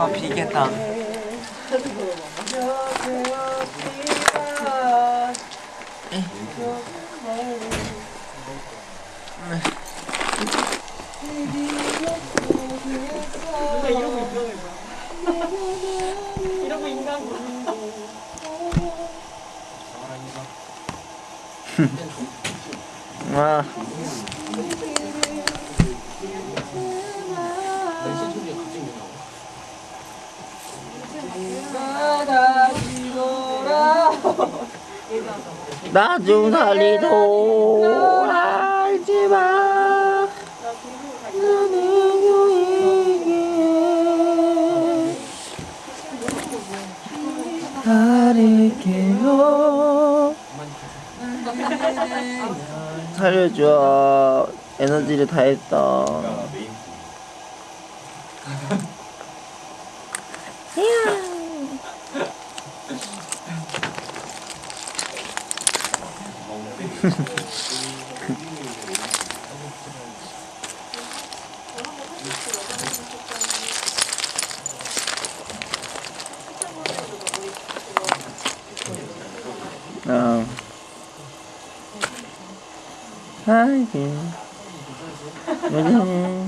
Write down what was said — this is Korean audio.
아 비겠다. 이러고 인간 아 나 좀 살리도 알지 마. 나는 유익해. 가릴게요. 살려줘. 에너지를 다 했다. 어. 요즘